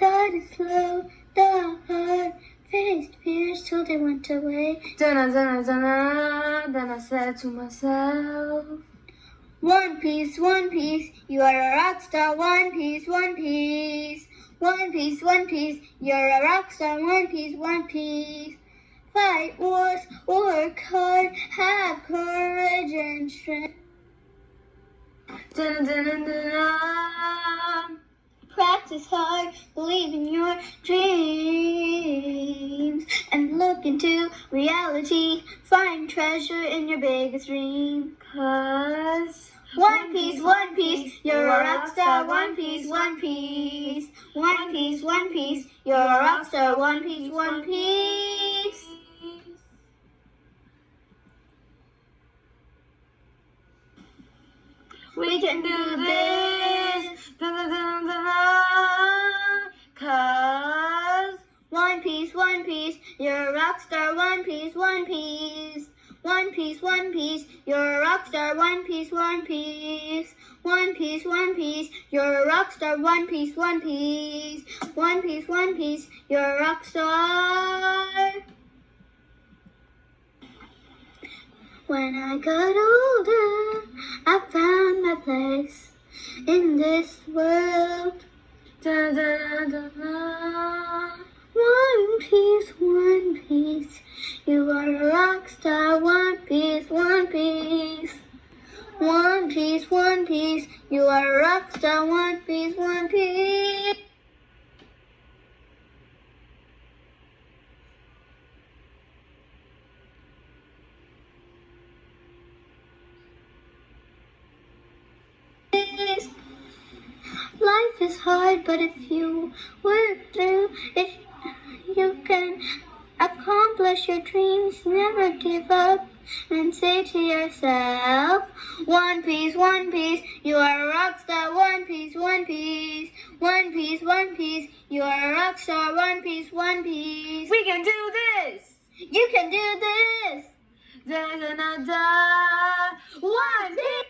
Started slow, the heart faced fears till they went away. Dun dun dun dun. Then I said to myself, One Piece, One Piece, you are a rock star. One Piece, One Piece. One Piece, One Piece, you're a rock star. One Piece, One Piece. Fight wars, work hard, have courage and strength. dun dun dun dun. dun. Practice hard, believe in your dreams, and look into reality. Find treasure in your biggest dream. Cause One Piece, One Piece, you're a rock star. One Piece, One Piece. One Piece, One Piece, you're a rock star. One Piece, One Piece. We can do this. Dun dun dun dun dun. Cause One Piece, One Piece, you're a rock star. One Piece, One Piece. One Piece, One Piece, you're a rock star. One Piece, One Piece. One Piece, One Piece, you're a rock star. One Piece, One Piece. One Piece, One Piece, you're a rock star. When I got older, I found my place in this world. dun dun dun. One piece. You are a rock star. One piece, one piece. One piece, one piece. You are a rock star. One piece, one piece. Life is hard, but if you work through, if your dreams, never give up and say to yourself, One piece, one piece, you are a rock star. One piece, one piece, one piece, one piece, you are a rock star. One piece, one piece. We can do this. You can do this. Dun dun. One piece.